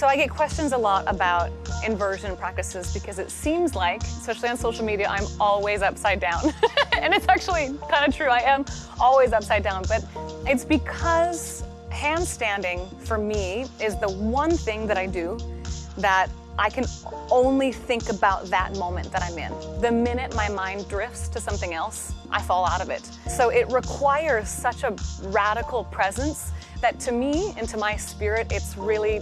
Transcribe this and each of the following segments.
So I get questions a lot about inversion practices because it seems like, especially on social media, I'm always upside down. and it's actually kind of true, I am always upside down, but it's because handstanding for me is the one thing that I do that I can only think about that moment that I'm in. The minute my mind drifts to something else, I fall out of it. So it requires such a radical presence that to me and to my spirit, it's really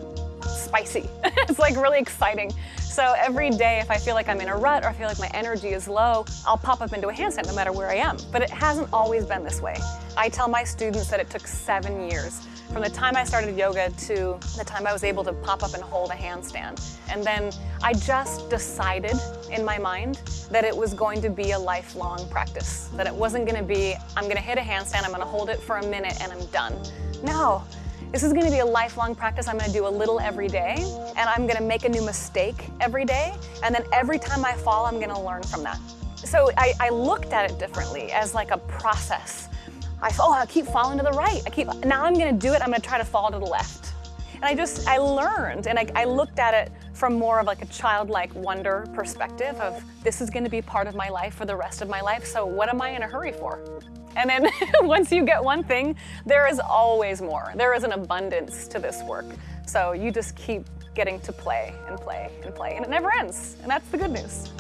spicy. it's like really exciting. So every day, if I feel like I'm in a rut or I feel like my energy is low, I'll pop up into a handstand no matter where I am. But it hasn't always been this way. I tell my students that it took seven years from the time I started yoga to the time I was able to pop up and hold a handstand. And then I just decided in my mind that it was going to be a lifelong practice, that it wasn't gonna be, I'm gonna hit a handstand, I'm gonna hold it for a minute and I'm done. No, this is gonna be a lifelong practice. I'm gonna do a little every day, and I'm gonna make a new mistake every day, and then every time I fall, I'm gonna learn from that. So I, I looked at it differently as like a process. I oh, I keep falling to the right. I keep, now I'm gonna do it, I'm gonna try to fall to the left. And I just, I learned, and I, I looked at it from more of like a childlike wonder perspective of this is gonna be part of my life for the rest of my life, so what am I in a hurry for? And then once you get one thing, there is always more. There is an abundance to this work. So you just keep getting to play and play and play, and it never ends. And that's the good news.